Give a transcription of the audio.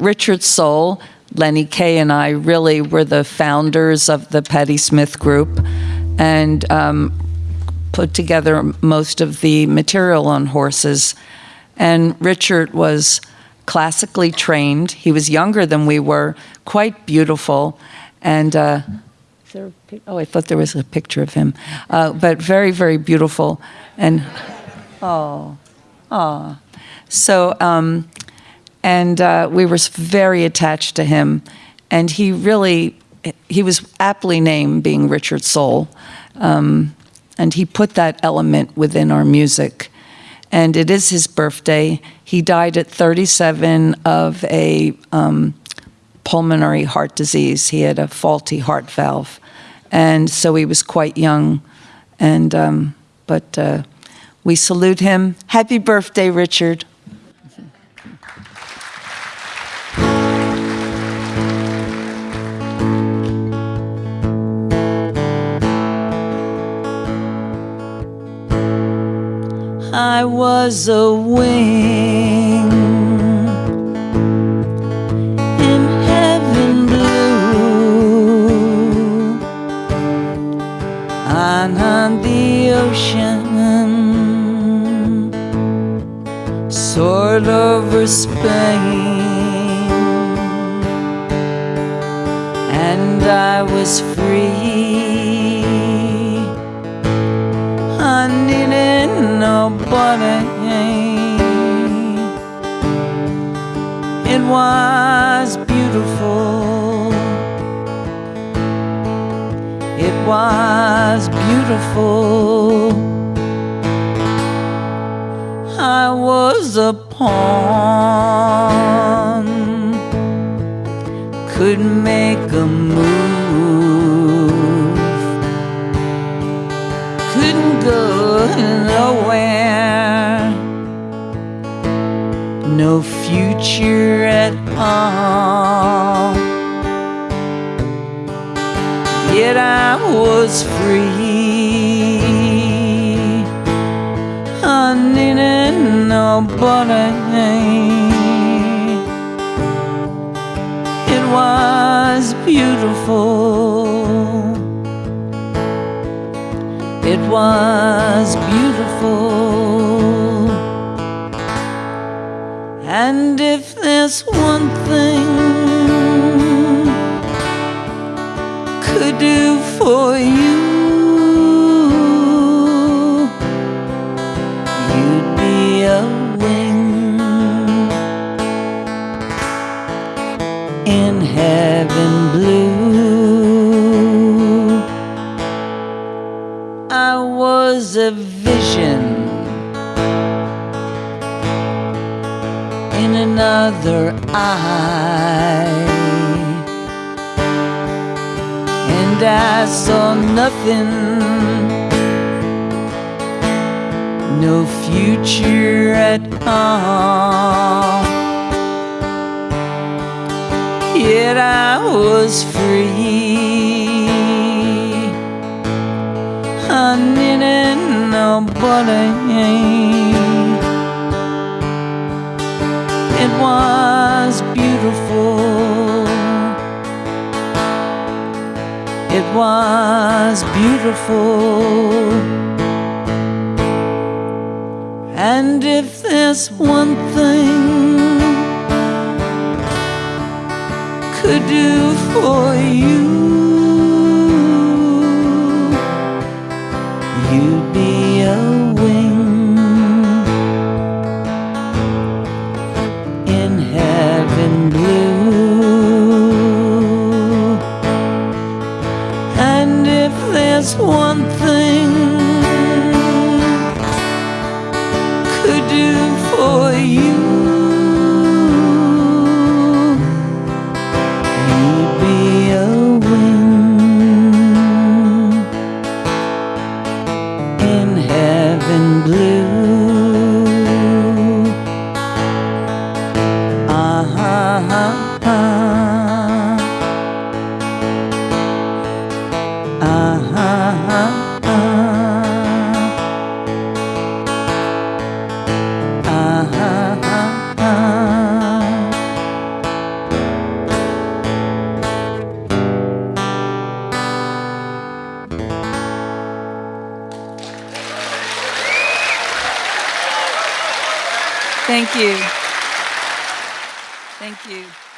Richard Sohl, Lenny Kaye and I really were the founders of the Patti Smith Group and um, put together most of the material on horses. And Richard was classically trained. He was younger than we were, quite beautiful, and uh, there, oh, I thought there was a picture of him, uh, but very, very beautiful, and oh, oh, so um, and uh, we were very attached to him, and he really he was aptly named being Richard Sohl, um, and he put that element within our music and it is his birthday. He died at 37 of a um, pulmonary heart disease. He had a faulty heart valve, and so he was quite young. And um, but uh, we salute him. Happy birthday, Richard. I was a wing in heaven blue on, on the ocean, soared over Spain, and I was free. It was beautiful. It was beautiful. I was a pawn, Couldn't make a move. Couldn't go nowhere. No future at all. Yet I was free. I needed nobody. It was beautiful was beautiful. And if there's one thing could do for you, in another eye, and I saw nothing, no future at all. Yet I was free needed nobody. Was beautiful. It was beautiful. And if there's one thing could do for Thank you. Thank you.